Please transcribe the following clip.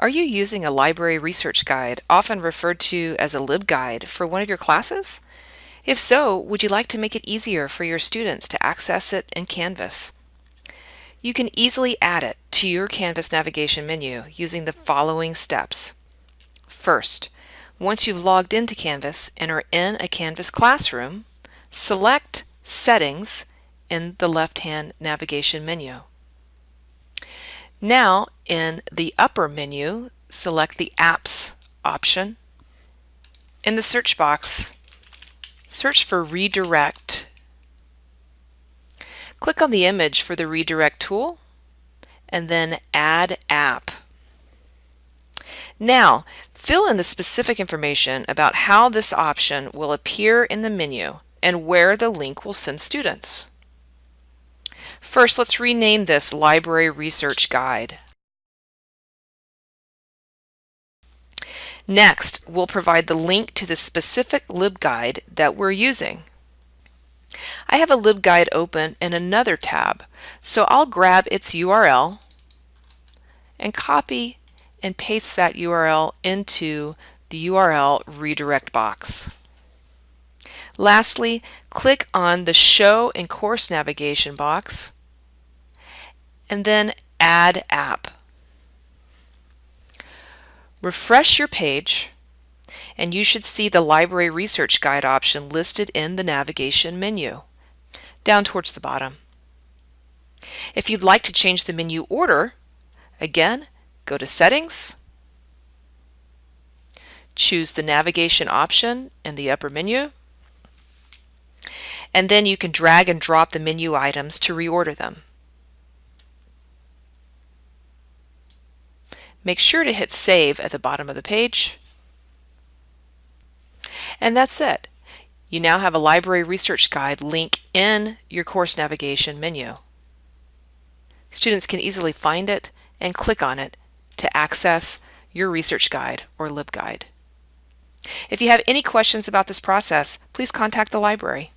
Are you using a library research guide, often referred to as a LibGuide, for one of your classes? If so, would you like to make it easier for your students to access it in Canvas? You can easily add it to your Canvas navigation menu using the following steps. First, once you've logged into Canvas and are in a Canvas classroom, select Settings in the left-hand navigation menu. Now, in the upper menu, select the Apps option. In the search box, search for Redirect. Click on the image for the Redirect tool, and then Add App. Now, fill in the specific information about how this option will appear in the menu and where the link will send students. First, let's rename this Library Research Guide. Next, we'll provide the link to the specific LibGuide that we're using. I have a LibGuide open in another tab, so I'll grab its URL and copy and paste that URL into the URL redirect box. Lastly, click on the Show in Course Navigation box and then Add App. Refresh your page and you should see the Library Research Guide option listed in the navigation menu, down towards the bottom. If you'd like to change the menu order, again, go to Settings, choose the navigation option in the upper menu, and then you can drag and drop the menu items to reorder them. Make sure to hit Save at the bottom of the page. And that's it. You now have a library research guide link in your course navigation menu. Students can easily find it and click on it to access your research guide or LibGuide. If you have any questions about this process, please contact the library.